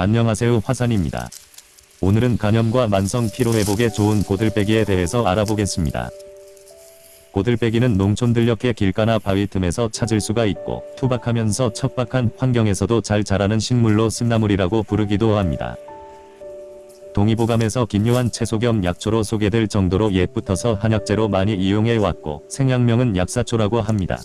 안녕하세요 화산입니다. 오늘은 간염과 만성 피로회복에 좋은 고들빼기에 대해서 알아보겠습니다. 고들빼기는 농촌 들녘의 길가나 바위 틈에서 찾을 수가 있고 투박하면서 척박한 환경에서도 잘 자라는 식물로 쓴나물이라고 부르기도 합니다. 동의보감에서 김요한 채소 겸 약초로 소개될 정도로 옛부터서 한약재로 많이 이용해 왔고 생약명은 약사초라고 합니다.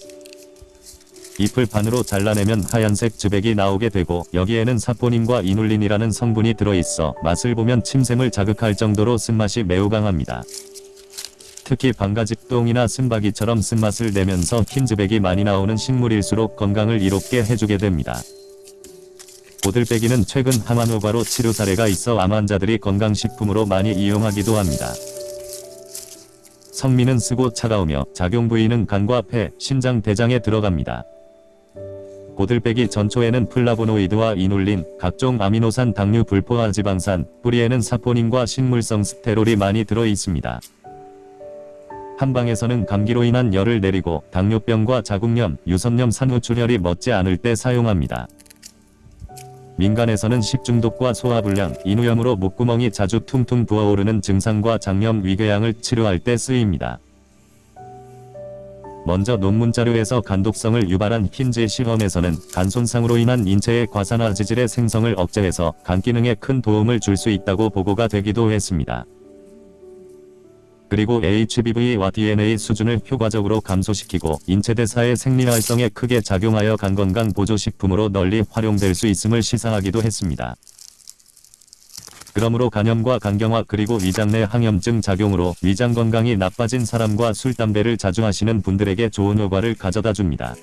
잎을 반으로 잘라내면 하얀색 즙액이 나오게 되고 여기에는 사포닌과 이눌린이라는 성분이 들어있어 맛을 보면 침샘을 자극할 정도로 쓴맛이 매우 강합니다. 특히 방가집동이나 쓴바기처럼 쓴맛을 내면서 흰즙액이 많이 나오는 식물일수록 건강을 이롭게 해주게 됩니다. 고들빼기는 최근 항암효과로 치료 사례가 있어 암 환자들이 건강식품으로 많이 이용하기도 합니다. 성미는 쓰고 차가우며 작용 부위는 간과 폐, 심장, 대장에 들어갑니다. 고들빼기 전초에는 플라보노이드와 이눌린, 각종 아미노산 당류 불포화 지방산, 뿌리에는 사포닌과 식물성 스테롤이 많이 들어 있습니다. 한방에서는 감기로 인한 열을 내리고 당뇨병과 자궁염, 유선염 산후출혈이 멎지 않을 때 사용합니다. 민간에서는 식중독과 소화불량, 인후염으로 목구멍이 자주 퉁퉁 부어오르는 증상과 장염 위궤양을 치료할 때 쓰입니다. 먼저 논문 자료에서 간독성을 유발한 흰제 시험에서는 간 손상으로 인한 인체의 과산화 지질의 생성을 억제해서 간 기능에 큰 도움을 줄 수 있다고 보고가 되기도 했습니다. 그리고 HBV와 DNA 수준을 효과적으로 감소시키고 인체대사의 생리활성에 크게 작용하여 간건강 보조식품으로 널리 활용될 수 있음을 시사하기도 했습니다. 그러므로 간염과 간경화 그리고 위장 내 항염증 작용으로 위장 건강이 나빠진 사람과 술, 담배를 자주 하시는 분들에게 좋은 효과를 가져다 줍니다.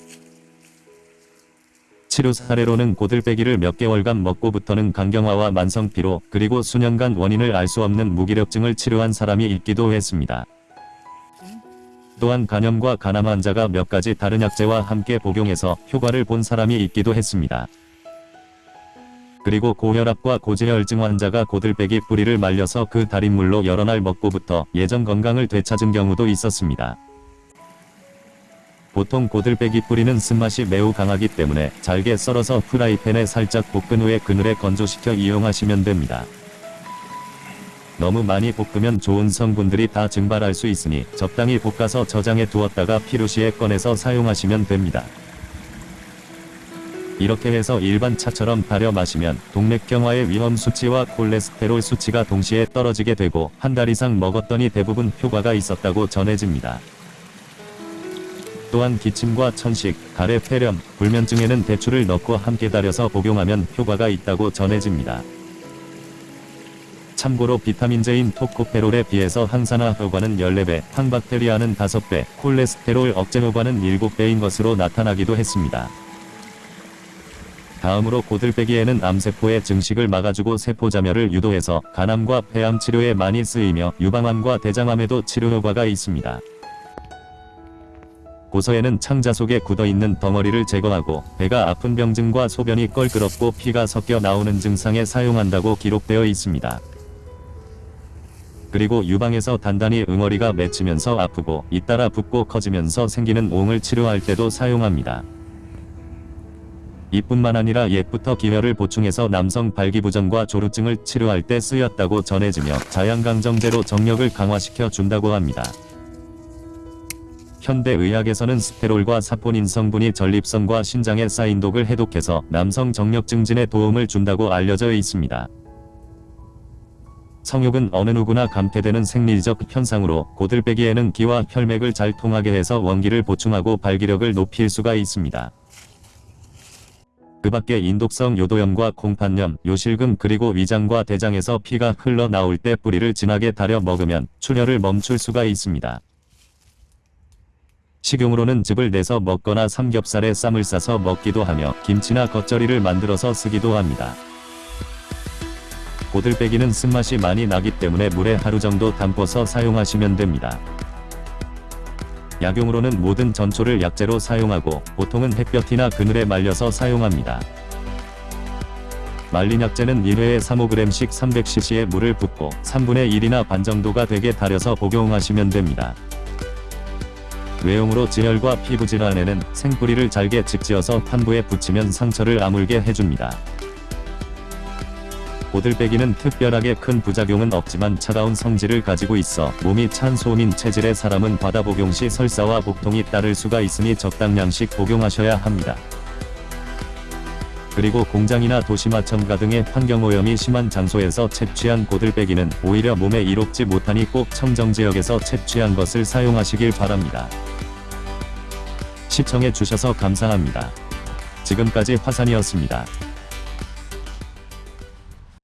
치료 사례로는 고들빼기를 몇 개월간 먹고부터는 간경화와 만성피로 그리고 수년간 원인을 알 수 없는 무기력증을 치료한 사람이 있기도 했습니다. 또한 간염과 간암 환자가 몇 가지 다른 약재와 함께 복용해서 효과를 본 사람이 있기도 했습니다. 그리고 고혈압과 고지혈증 환자가 고들빼기 뿌리를 말려서 그 달인물로 여러 날 먹고부터 예전 건강을 되찾은 경우도 있었습니다. 보통 고들빼기 뿌리는 쓴맛이 매우 강하기 때문에 잘게 썰어서 프라이팬에 살짝 볶은 후에 그늘에 건조시켜 이용하시면 됩니다. 너무 많이 볶으면 좋은 성분들이 다 증발할 수 있으니 적당히 볶아서 저장해 두었다가 필요시에 꺼내서 사용하시면 됩니다. 이렇게 해서 일반 차처럼 달여 마시면 동맥경화의 위험 수치와 콜레스테롤 수치가 동시에 떨어지게 되고 한 달 이상 먹었더니 대부분 효과가 있었다고 전해집니다. 또한 기침과 천식, 가래 폐렴, 불면증에는 대추를 넣고 함께 달여서 복용하면 효과가 있다고 전해집니다. 참고로 비타민제인 토코페롤에 비해서 항산화 효과는 14배, 항박테리아는 5배, 콜레스테롤 억제 효과는 7배인 것으로 나타나기도 했습니다. 다음으로 고들빼기에는 암세포의 증식을 막아주고 세포자멸을 유도해서 간암과 폐암 치료에 많이 쓰이며 유방암과 대장암에도 치료 효과가 있습니다. 고서에는 창자 속에 굳어있는 덩어리를 제거하고 배가 아픈 병증과 소변이 껄끄럽고 피가 섞여 나오는 증상에 사용한다고 기록되어 있습니다. 그리고 유방에서 단단히 응어리가 맺히면서 아프고 잇따라 붓고 커지면서 생기는 옹을 치료할 때도 사용합니다. 이뿐만 아니라 옛부터 기혈을 보충해서 남성 발기부전과 조루증을 치료할 때 쓰였다고 전해지며 자양강정제로 정력을 강화시켜 준다고 합니다. 현대의학에서는 스테롤과 사포닌 성분이 전립선과 신장에 쌓인 독을 해독해서 남성 정력 증진에 도움을 준다고 알려져 있습니다. 성욕은 어느 누구나 감퇴되는 생리적 현상으로 고들빼기에는 기와 혈맥을 잘 통하게 해서 원기를 보충하고 발기력을 높일 수가 있습니다. 그 밖에 인독성 요도염과 콩팥염, 요실금 그리고 위장과 대장에서 피가 흘러나올 때 뿌리를 진하게 달여 먹으면 출혈을 멈출 수가 있습니다. 식용으로는 즙을 내서 먹거나 삼겹살에 쌈을 싸서 먹기도 하며 김치나 겉절이를 만들어서 쓰기도 합니다. 고들빼기는 쓴맛이 많이 나기 때문에 물에 하루 정도 담궈서 사용하시면 됩니다. 약용으로는 모든 전초를 약재로 사용하고 보통은 햇볕이나 그늘에 말려서 사용합니다. 말린 약재는 1회에 3-5g씩 300cc의 물을 붓고 3분의 1이나 반 정도가 되게 달여서 복용하시면 됩니다. 외용으로 지혈과 피부질환에는 생뿌리를 잘게 직지어서 판부에 붙이면 상처를 아물게 해줍니다. 고들빼기는 특별하게 큰 부작용은 없지만 차가운 성질을 가지고 있어 몸이 찬 소민 체질의 사람은 바다 복용 시 설사와 복통이 따를 수가 있으니 적당량씩 복용하셔야 합니다. 그리고 공장이나 도시마천가 등의 환경오염이 심한 장소에서 채취한 고들빼기는 오히려 몸에 이롭지 못하니 꼭 청정지역에서 채취한 것을 사용하시길 바랍니다. 시청해 주셔서 감사합니다. 지금까지 화산이었습니다.